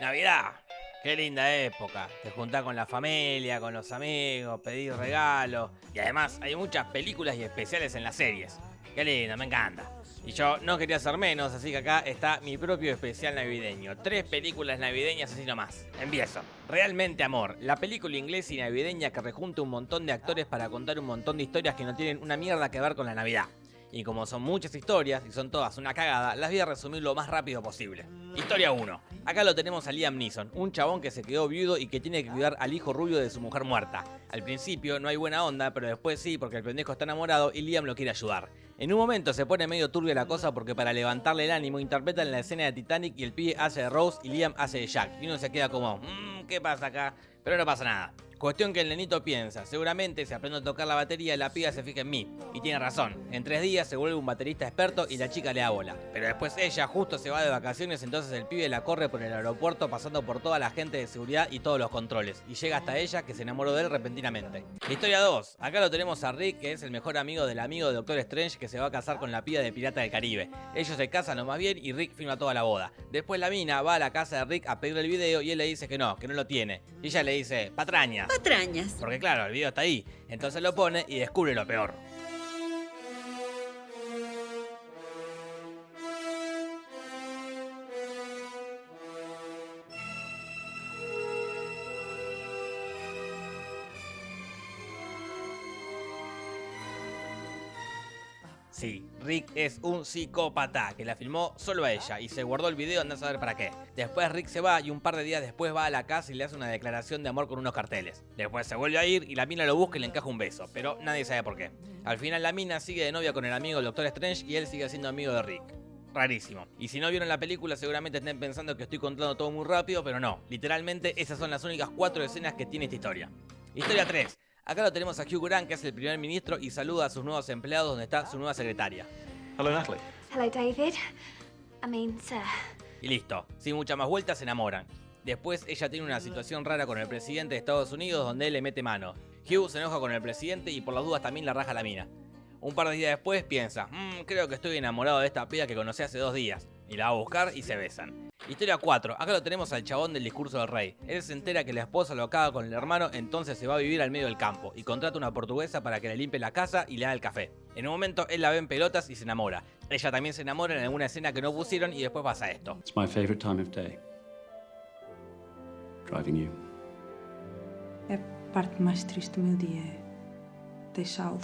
Navidad. Qué linda época. Te juntás con la familia, con los amigos, pedís regalos. Y además hay muchas películas y especiales en las series. Qué lindo, me encanta. Y yo no quería ser menos, así que acá está mi propio especial navideño. Tres películas navideñas así nomás. Empiezo. Realmente Amor, la película inglesa y navideña que rejunta un montón de actores para contar un montón de historias que no tienen una mierda que ver con la Navidad. Y como son muchas historias y son todas una cagada, las voy a resumir lo más rápido posible. Historia 1. Acá lo tenemos a Liam Neeson, un chabón que se quedó viudo y que tiene que cuidar al hijo rubio de su mujer muerta. Al principio no hay buena onda, pero después sí, porque el pendejo está enamorado y Liam lo quiere ayudar. En un momento se pone medio turbia la cosa porque para levantarle el ánimo interpretan la escena de Titanic y el pibe hace de Rose y Liam hace de Jack. Y uno se queda como, mmm, ¿qué pasa acá? Pero no pasa nada. Cuestión que el nenito piensa, seguramente si aprendo a tocar la batería la piba se fija en mí. Y tiene razón, en tres días se vuelve un baterista experto y la chica le da bola. Pero después ella justo se va de vacaciones, entonces el pibe la corre por el aeropuerto pasando por toda la gente de seguridad y todos los controles. Y llega hasta ella que se enamoró de él repentinamente. Historia 2, acá lo tenemos a Rick que es el mejor amigo del amigo de Doctor Strange que se va a casar con la piba de Pirata del Caribe. Ellos se casan lo más bien y Rick firma toda la boda. Después la mina va a la casa de Rick a pedirle el video y él le dice que no, que no lo tiene. Y ella le dice, patraña. Patrañas. Porque claro, el video está ahí. Entonces lo pone y descubre lo peor. Sí, Rick es un psicópata que la filmó solo a ella y se guardó el video andá a saber para qué. Después Rick se va y un par de días después va a la casa y le hace una declaración de amor con unos carteles. Después se vuelve a ir y la mina lo busca y le encaja un beso, pero nadie sabe por qué. Al final la mina sigue de novia con el amigo del Doctor Strange y él sigue siendo amigo de Rick. Rarísimo. Y si no vieron la película seguramente estén pensando que estoy contando todo muy rápido, pero no. Literalmente esas son las únicas cuatro escenas que tiene esta historia. Historia 3. Acá lo tenemos a Hugh Grant, que es el primer ministro, y saluda a sus nuevos empleados donde está su nueva secretaria. Hello, Natalie. Hello, David. I mean, sir. Y listo, sin muchas más vueltas se enamoran. Después ella tiene una situación rara con el presidente de Estados Unidos donde él le mete mano. Hugh se enoja con el presidente y por las dudas también la raja la mina. Un par de días después piensa, mmm, creo que estoy enamorado de esta piba que conocí hace dos días. Y la va a buscar y se besan. Historia 4. Acá lo tenemos al chabón del discurso del rey. Él se entera que la esposa lo acaba con el hermano, entonces se va a vivir al medio del campo y contrata una portuguesa para que le limpie la casa y le haga el café. En un momento él la ve en pelotas y se enamora. Ella también se enamora en alguna escena que no pusieron y después pasa esto. It's my favorite time of day. Driving you. É a parte mais triste do meu dia, é deixá-lo.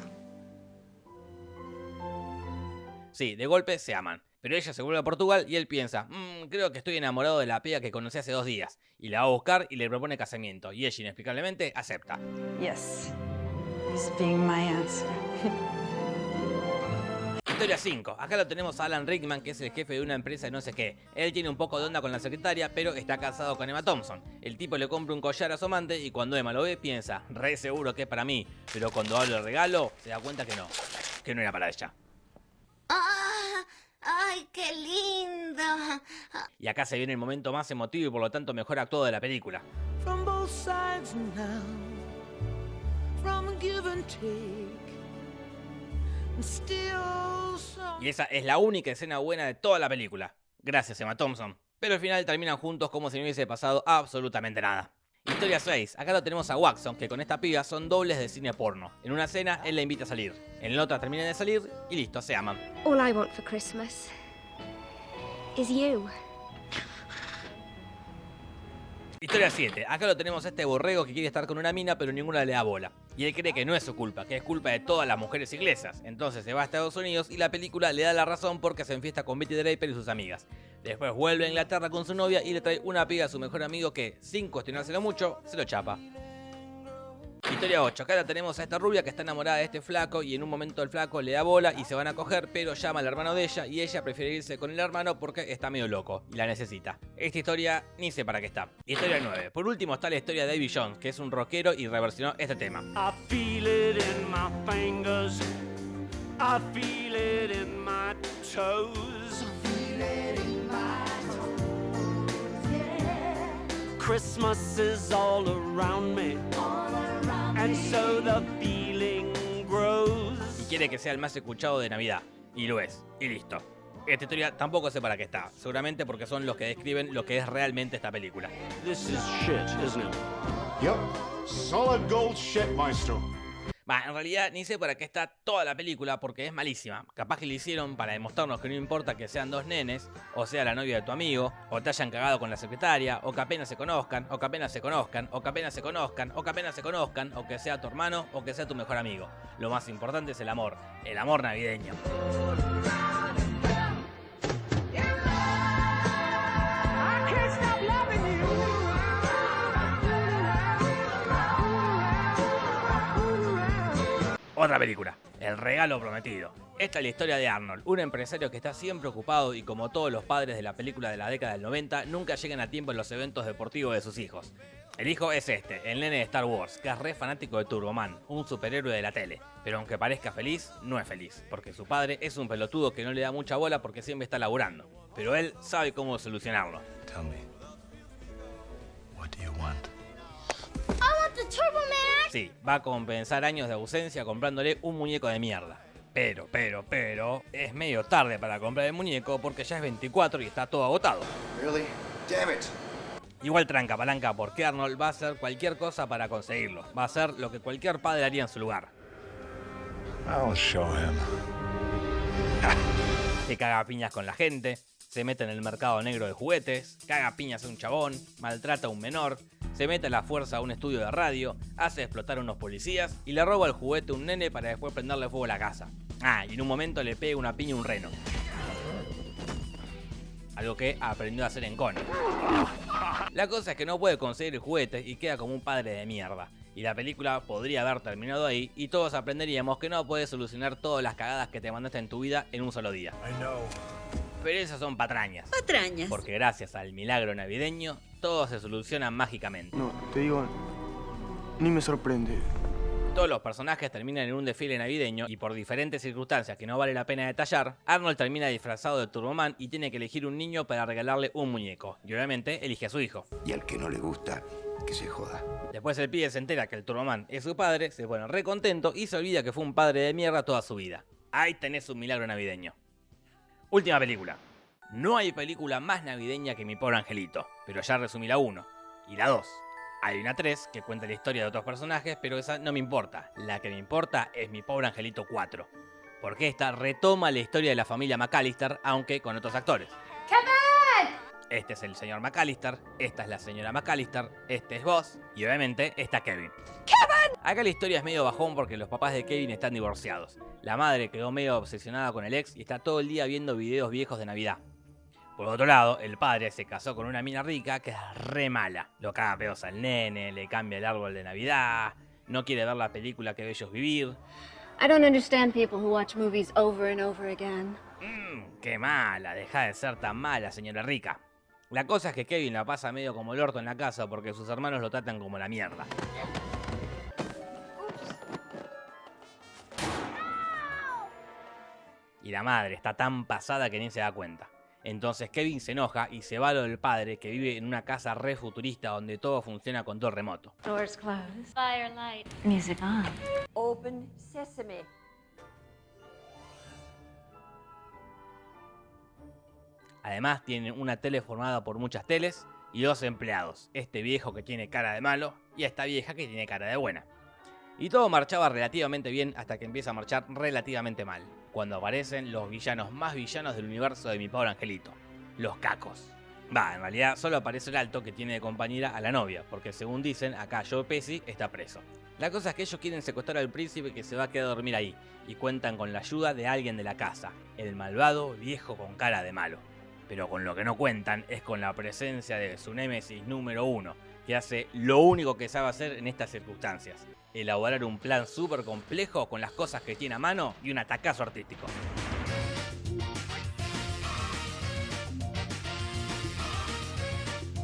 Sí, de golpe se aman. Pero ella se vuelve a Portugal y él piensa, mmm, creo que estoy enamorado de la piba que conocí hace dos días. Y la va a buscar y le propone casamiento. Y ella inexplicablemente acepta. Yes. He's being my answer. Historia 5. Acá lo tenemos a Alan Rickman, que es el jefe de una empresa de no sé qué. Él tiene un poco de onda con la secretaria, pero está casado con Emma Thompson. El tipo le compra un collar a su amante y cuando Emma lo ve piensa, re seguro que es para mí. Pero cuando habla de regalo, se da cuenta que no. Que no era para ella. ¡Ah! ¡Ay, qué lindo! Y acá se viene el momento más emotivo y por lo tanto mejor actuado de la película. from both sides now, from give and take. Y esa es la única escena buena de toda la película. Gracias, Emma Thompson. Pero al final terminan juntos como si no hubiese pasado absolutamente nada. Historia 6. Acá lo tenemos a Watson, que con esta piba son dobles de cine porno. En una escena, él la invita a salir. En la otra terminan de salir y listo, se aman. All I want for Christmas is you. Historia 7. Acá lo tenemos a este borrego que quiere estar con una mina, pero ninguna le da bola. Y él cree que no es su culpa, que es culpa de todas las mujeres inglesas. Entonces se va a Estados Unidos y la película le da la razón porque se enfiesta con Betty Draper y sus amigas. Después vuelve a Inglaterra con su novia y le trae una piga a su mejor amigo que, sin cuestionárselo mucho, se lo chapa. Historia 8. Acá la tenemos a esta rubia que está enamorada de este flaco y en un momento el flaco le da bola y se van a coger, pero llama al hermano de ella y ella prefiere irse con el hermano porque está medio loco y la necesita. Esta historia ni sé para qué está. Historia 9. Por último está la historia de Davy Jones, que es un rockero y reversionó este tema. I feel it in my fingers. I feel it in my toes. Christmas is all around me. And so the feeling grows. Y quiere que sea el más escuchado de Navidad. Y lo es. Y listo. Esta historia tampoco sé para qué está, seguramente porque son los que describen lo que es realmente esta película. This is shit, isn't it? Yep. Solid gold shit, maestro. Va, en realidad ni sé para qué está toda la película porque es malísima. Capaz que lo hicieron para demostrarnos que no importa que sean dos nenes, o sea la novia de tu amigo, o te hayan cagado con la secretaria, o que apenas se conozcan, o que apenas se conozcan, o que apenas se conozcan, o que apenas se conozcan, o que sea tu hermano, o que sea tu mejor amigo. Lo más importante es el amor, el amor navideño. Otra película, El regalo prometido. Esta es la historia de Arnold, un empresario que está siempre ocupado y como todos los padres de la película de la década del 90, nunca llegan a tiempo en los eventos deportivos de sus hijos. El hijo es este, el nene de Star Wars, que es re fanático de Turboman, un superhéroe de la tele. Pero aunque parezca feliz, no es feliz, porque su padre es un pelotudo que no le da mucha bola porque siempre está laburando. Pero él sabe cómo solucionarlo. Tell me, what do you want? I want the Turbo Man! Sí, va a compensar años de ausencia comprándole un muñeco de mierda. Pero, pero, pero, es medio tarde para comprar el muñeco porque ya es 24 y está todo agotado. Really? Damn it. Igual tranca palanca porque Arnold va a hacer cualquier cosa para conseguirlo. Va a hacer lo que cualquier padre haría en su lugar. I'll show him. Se caga a piñas con la gente, se mete en el mercado negro de juguetes, caga a piñas a un chabón, maltrata a un menor, se mete a la fuerza a un estudio de radio, hace explotar a unos policías y le roba el juguete a un nene para después prenderle fuego a la casa. Ah, y en un momento le pega una piña a un reno. Algo que aprendió a hacer en Conan. La cosa es que no puede conseguir el juguete y queda como un padre de mierda. Y la película podría haber terminado ahí y todos aprenderíamos que no puedes solucionar todas las cagadas que te mandaste en tu vida en un solo día. Pero esas son patrañas. Patrañas. Porque gracias al milagro navideño, todo se soluciona mágicamente. No, te digo, ni me sorprende. Todos los personajes terminan en un desfile navideño y por diferentes circunstancias que no vale la pena detallar, Arnold termina disfrazado de Turboman y tiene que elegir un niño para regalarle un muñeco. Y obviamente elige a su hijo. Y al que no le gusta, que se joda. Después el pibe se entera que el Turboman es su padre, se pone re contento y se olvida que fue un padre de mierda toda su vida. Ahí tenés un milagro navideño. Última película. No hay película más navideña que Mi Pobre Angelito, pero ya resumí la 1 y la 2. Hay una 3 que cuenta la historia de otros personajes, pero esa no me importa. La que me importa es Mi Pobre Angelito 4. Porque esta retoma la historia de la familia McAllister, aunque con otros actores. Este es el señor McAllister, esta es la señora McAllister, este es vos y obviamente está Kevin. ¡Kevin! Acá la historia es medio bajón porque los papás de Kevin están divorciados. La madre quedó medio obsesionada con el ex y está todo el día viendo videos viejos de Navidad. Por otro lado, el padre se casó con una mina rica que es re mala. Lo caga pedos al nene, le cambia el árbol de Navidad, no quiere ver la película que ve ellos vivir. I don't understand people who watch movies over and over again. Mmm, qué mala, deja de ser tan mala, señora rica. La cosa es que Kevin la pasa medio como el orto en la casa porque sus hermanos lo tratan como la mierda. Y la madre está tan pasada que ni se da cuenta. Entonces Kevin se enoja y se va a lo del padre que vive en una casa re futurista donde todo funciona con todo remoto. Doors closed. Firelight. Music on. Open sesame. Además tienen una tele formada por muchas teles y dos empleados, este viejo que tiene cara de malo y esta vieja que tiene cara de buena. Y todo marchaba relativamente bien hasta que empieza a marchar relativamente mal, cuando aparecen los villanos más villanos del universo de mi pobre angelito, los cacos. Va, en realidad solo aparece el alto que tiene de compañera a la novia, porque según dicen, acá Joe Pesci está preso. La cosa es que ellos quieren secuestrar al príncipe que se va a quedar a dormir ahí, y cuentan con la ayuda de alguien de la casa, el malvado viejo con cara de malo. Pero con lo que no cuentan es con la presencia de su némesis número uno, que hace lo único que sabe hacer en estas circunstancias, elaborar un plan súper complejo con las cosas que tiene a mano y un atacazo artístico.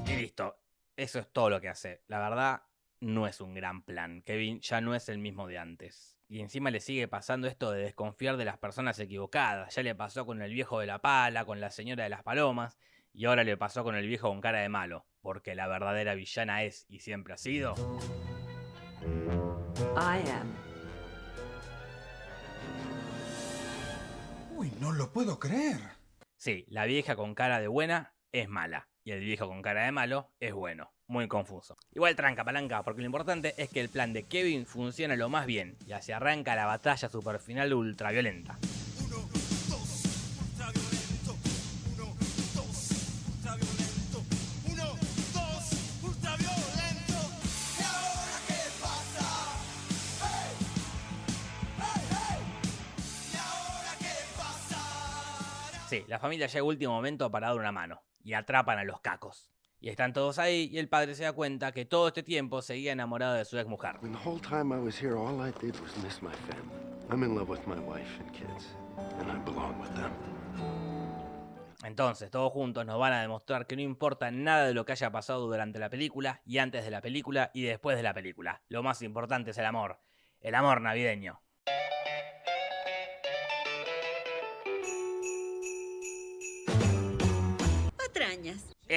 Y listo, eso es todo lo que hace. La verdad, no es un gran plan. Kevin ya no es el mismo de antes. Y encima le sigue pasando esto de desconfiar de las personas equivocadas. Ya le pasó con el viejo de la pala, con la señora de las palomas, y ahora le pasó con el viejo con cara de malo. Porque la verdadera villana es y siempre ha sido. I am. Uy, no lo puedo creer. Sí, la vieja con cara de buena es mala y el viejo con cara de malo es bueno. Muy confuso. Igual tranca palanca, porque lo importante es que el plan de Kevin funciona lo más bien y así arranca la batalla super final ultraviolenta. Sí, la familia llega último momento para dar una mano y atrapan a los cacos. Y están todos ahí y el padre se da cuenta que todo este tiempo seguía enamorado de su ex mujer. When the whole time I was here, all I did was miss my family. I'm in love with my wife and kids, and I belong with them. Entonces, todos juntos nos van a demostrar que no importa nada de lo que haya pasado durante la película, y antes de la película, y después de la película. Lo más importante es el amor. El amor navideño.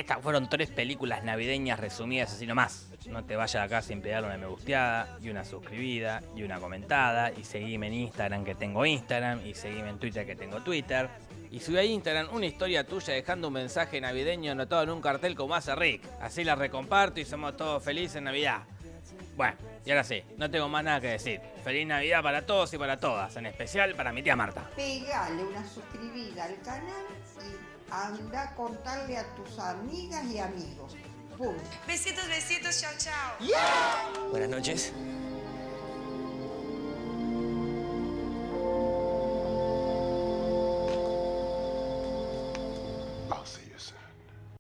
Estas fueron tres películas navideñas resumidas así nomás. No te vayas acá sin pegarle una me gusteada, y una suscribida, y una comentada, y seguime en Instagram que tengo Instagram, y seguime en Twitter que tengo Twitter. Y subí a Instagram una historia tuya dejando un mensaje navideño anotado en un cartel como hace Rick. Así la recomparto y somos todos felices en Navidad. Bueno, y ahora sí, no tengo más nada que decir. Feliz Navidad para todos y para todas, en especial para mi tía Marta. Pegale una suscribida al canal y anda a contarle a tus amigas y amigos. Punto. Besitos, besitos, chao, chao. Buenas noches.